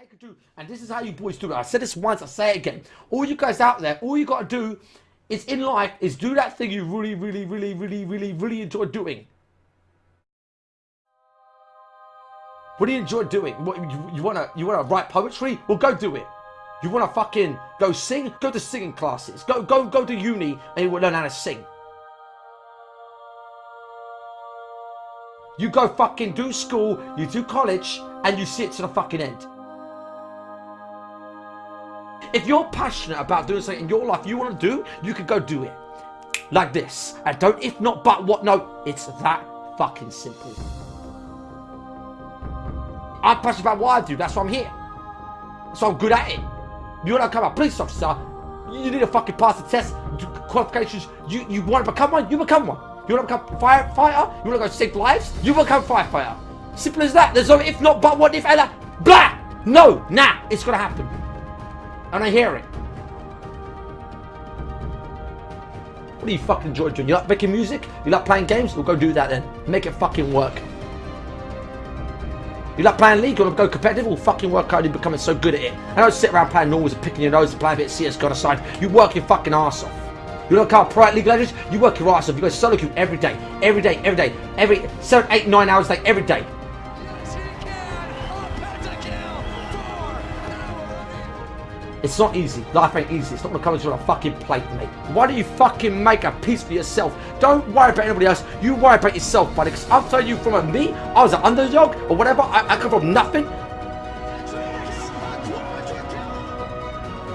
you can do, and this is how you boys do it. I said this once, I say it again. All you guys out there, all you got to do is in life is do that thing you really, really, really, really, really, really enjoy doing. What do you enjoy doing? What, you, you wanna you wanna write poetry? Well, go do it. You wanna fucking go sing? Go to singing classes. Go go go to uni and you will learn how to sing. You go fucking do school, you do college, and you see it to the fucking end. If you're passionate about doing something in your life you want to do, you can go do it. Like this. And don't if not but what no. It's that fucking simple. I'm passionate about what I do, that's why I'm here. So I'm good at it. You want to become a police officer, you need to fucking pass the test, qualifications, you, you want to become one, you become one. You want to become a firefighter? You want to go save lives? You become firefighter. Simple as that. There's no if not, but what if, Ella? Blah! No, nah, it's gonna happen. And I hear it. What do you fucking enjoy doing? You like making music? You like playing games? We'll go do that then. Make it fucking work. You like playing League? You want to go competitive? We'll fucking work out and becoming so good at it. I don't sit around playing normals and picking your nose and playing a bit of CSGO on the side. You work your fucking ass off. You look how Pro League Legends, you work your ass off. You go solo queue every day, every day, every day, every seven, eight, nine hours a day, every day. It's not easy. Life ain't easy. It's not gonna come as you on a fucking plate, mate. Why don't you fucking make a piece for yourself? Don't worry about anybody else. You worry about yourself, buddy. Because I'm telling you from a me, I was an underdog or whatever. I, I come from nothing.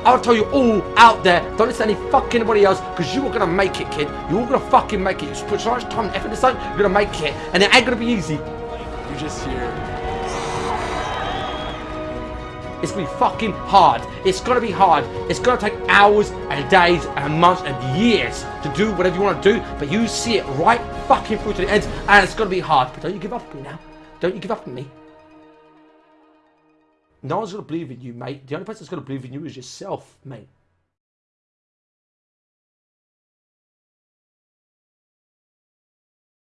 I'll tell you all out there, don't listen to any fucking anybody else, because you are gonna make it, kid. You're gonna fucking make it. You put so much time and effort into something, you're gonna make it. And it ain't gonna be easy. You just hear. It's gonna be fucking hard. It's gonna be hard. It's gonna take hours and days and months and years to do whatever you wanna do, but you see it right fucking through to the end, and it's gonna be hard. But don't you give up on me now. Don't you give up on me. No one's to believe in you, mate. The only person that's to believe in you is yourself, mate.